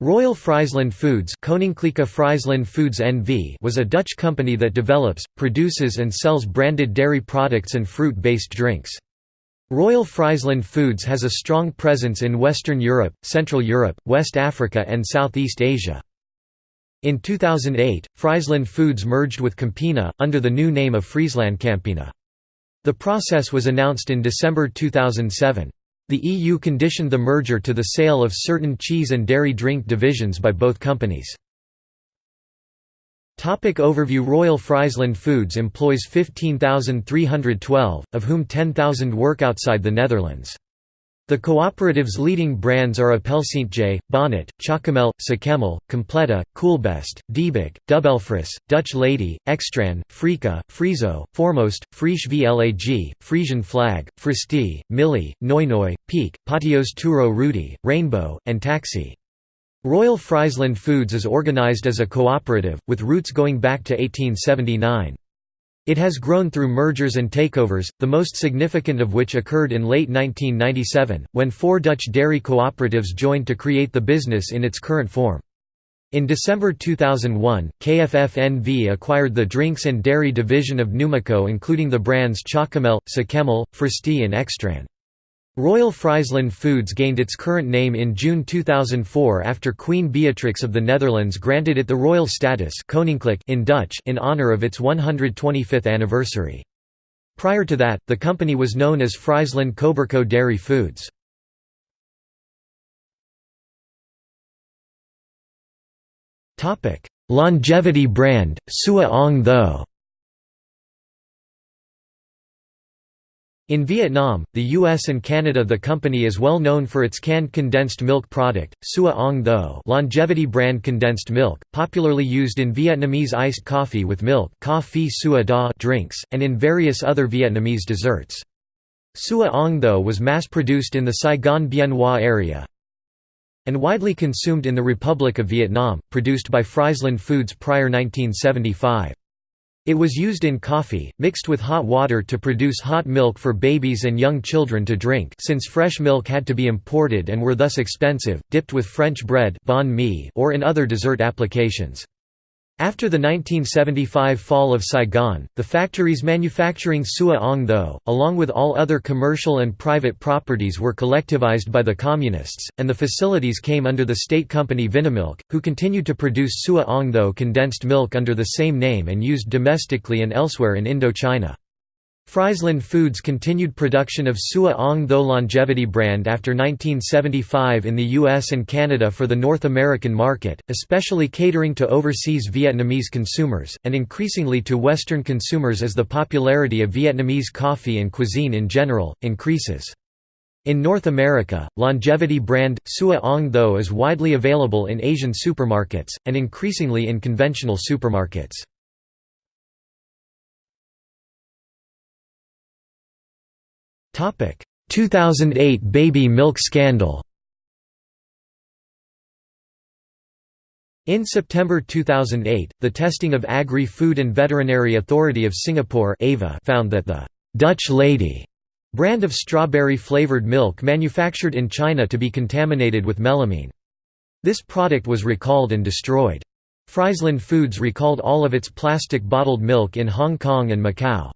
Royal Friesland Foods, Friesland Foods NV was a Dutch company that develops, produces and sells branded dairy products and fruit-based drinks. Royal Friesland Foods has a strong presence in Western Europe, Central Europe, West Africa and Southeast Asia. In 2008, Friesland Foods merged with Campina, under the new name of Friesland Campina. The process was announced in December 2007. The EU conditioned the merger to the sale of certain cheese and dairy drink divisions by both companies. Topic overview Royal Friesland Foods employs 15,312, of whom 10,000 work outside the Netherlands. The cooperative's leading brands are Appelsientje, Bonnet, Chocomel, Sakemel, Completa, Coolbest, Diebik, DubbelFrisss, Dutch Lady, Extran, Frico, Friso, Foremost, Frisch Vlag, Frisian Flag, Fristi, Millie, NoyNoy, Peak, Patios Turo Rudy, Rainbow, and Taksi. Royal Friesland Foods is organized as a cooperative, with roots going back to 1879. It has grown through mergers and takeovers, the most significant of which occurred in late 1997, when four Dutch dairy cooperatives joined to create the business in its current form. In December 2001, KFF-NV acquired the drinks and dairy division of Numico including the brands Chocomel, Sakemel, Fristi and Extran. Royal Friesland Foods gained its current name in June 2004 after Queen Beatrix of the Netherlands granted it the royal status in Dutch in honour of its 125th anniversary. Prior to that, the company was known as Friesland Coberco Dairy Foods. Longevity brand, Sua Ong Tho In Vietnam, the US and Canada the company is well known for its canned condensed milk product, Sua Ong Tho longevity brand condensed milk, popularly used in Vietnamese iced coffee with milk drinks, and in various other Vietnamese desserts. Sua Ong Tho was mass-produced in the Saigon Bien Hoa area and widely consumed in the Republic of Vietnam, produced by Friesland Foods prior 1975. It was used in coffee, mixed with hot water to produce hot milk for babies and young children to drink since fresh milk had to be imported and were thus expensive, dipped with French bread mi or in other dessert applications. After the 1975 fall of Saigon, the factories manufacturing Sua Ong Tho, along with all other commercial and private properties were collectivized by the Communists, and the facilities came under the state company Vinamilk, who continued to produce Sua Ong Tho condensed milk under the same name and used domestically and elsewhere in Indochina. Friesland Foods continued production of Sua Ong Tho longevity brand after 1975 in the US and Canada for the North American market, especially catering to overseas Vietnamese consumers, and increasingly to Western consumers as the popularity of Vietnamese coffee and cuisine in general, increases. In North America, longevity brand, Sua Ong Tho is widely available in Asian supermarkets, and increasingly in conventional supermarkets. 2008 baby milk scandal In September 2008, the testing of Agri-Food and Veterinary Authority of Singapore found that the «Dutch Lady» brand of strawberry-flavored milk manufactured in China to be contaminated with melamine. This product was recalled and destroyed. Friesland Foods recalled all of its plastic bottled milk in Hong Kong and Macau.